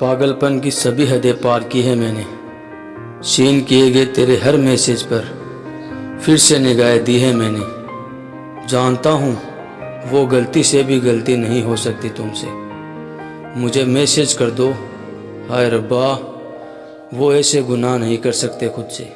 पागलपन की सभी हदें पार की है मैंने। सीन किए गए तेरे हर मैसेज पर फिर से निगाहें दी है मैंने। जानता हूँ, वो गलती से भी गलती नहीं हो सकती तुमसे। मुझे मैसेज कर दो, हाय रब्बा, वो ऐसे गुनाह नहीं कर सकते खुद से।